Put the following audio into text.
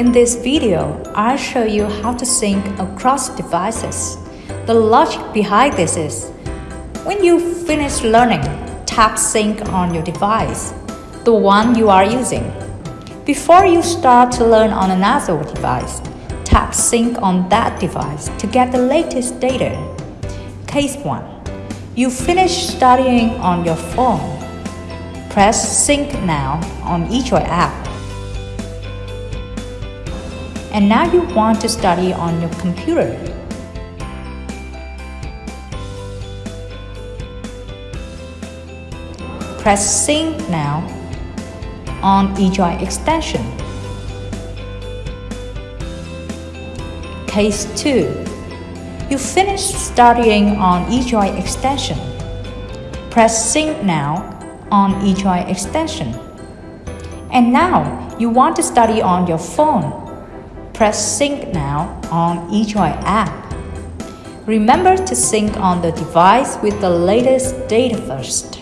In this video, I'll show you how to sync across devices. The logic behind this is, when you finish learning, tap sync on your device, the one you are using. Before you start to learn on another device, tap sync on that device to get the latest data. Case 1. You finish studying on your phone. Press sync now on eJoy app. And now you want to study on your computer. Press sync now on eJoy extension. Case 2. You finished studying on eJoy extension. Press sync now on eJoy extension. And now you want to study on your phone. Press sync now on eJoy app. Remember to sync on the device with the latest data first.